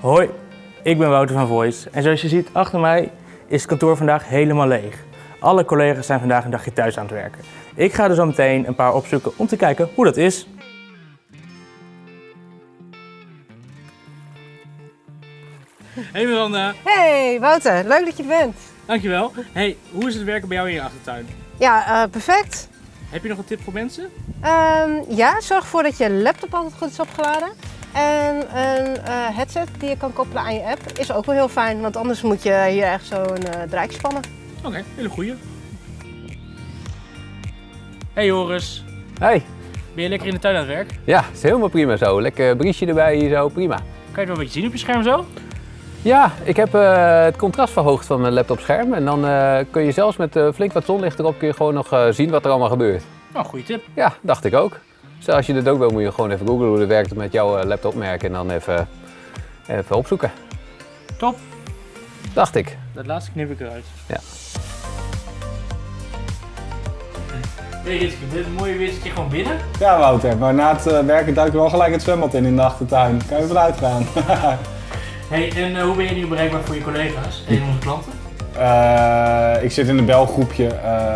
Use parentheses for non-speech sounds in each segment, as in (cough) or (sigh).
Hoi, ik ben Wouter van Voice en zoals je ziet achter mij is het kantoor vandaag helemaal leeg. Alle collega's zijn vandaag een dagje thuis aan het werken. Ik ga er zo meteen een paar opzoeken om te kijken hoe dat is. Hey Miranda, Hey Wouter, leuk dat je er bent. dankjewel. Hey, hoe is het werken bij jou in je achtertuin? Ja, eh, perfect. Heb je nog een tip voor mensen? Ehm, ja, zorg ervoor dat je laptop altijd goed is opgeladen. En een eh, headset die je kan koppelen aan je app is ook wel heel fijn, want anders moet je hier echt zo een uh, draak spannen. Oké, hele goeie. Hey Joris, Hey, ben je lekker in de tuin aan het werk? ja, is helemaal prima zo. Lekker briesje erbij hier zo, prima. Kan je het wel een beetje zien op je scherm zo? Ja, ik heb eh, het contrast verhoogd van mijn laptopscherm en dan eh, kun je zelfs met eh, flink wat zonlicht erop kun je gewoon nog eh, zien wat er allemaal gebeurt. Nou, goede tip. Ja, dacht ik ook. Dus als je dit ook wil, moet je gewoon even googlen hoe het werkt met jouw eh, laptopmerk en dan even, even opzoeken. Top. Dacht ik. Dat laatste knip ik eruit. Ja. Hey Ritske, dit mooie weer zit je gewoon binnen. Ja, Wouter, maar na het eh, werken duik je wel gelijk het zwembad in in de achtertuin. Kan je eruit gaan? (laughs) Hey, en eh, hoe ben je nu bereikbaar voor je collega's en onze klanten? Eh, ik zit in een belgroepje eh,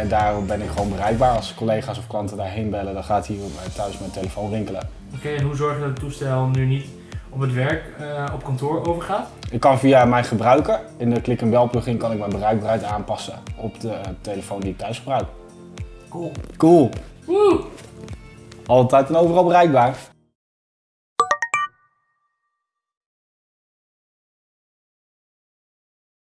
en daarom ben ik gewoon bereikbaar. Als collega's of klanten daarheen bellen, dan gaat hier eh, thuis mijn telefoon rinkelen. Oké, en hoe zorg je dat het toestel nu niet op het werk, eh, op kantoor overgaat? Ik kan via mijn gebruiker, in de klik en bel plugin, kan ik mijn bereikbaarheid aanpassen op de telefoon die ik thuis gebruik. Cool. Cool. Woe! Altijd en overal bereikbaar.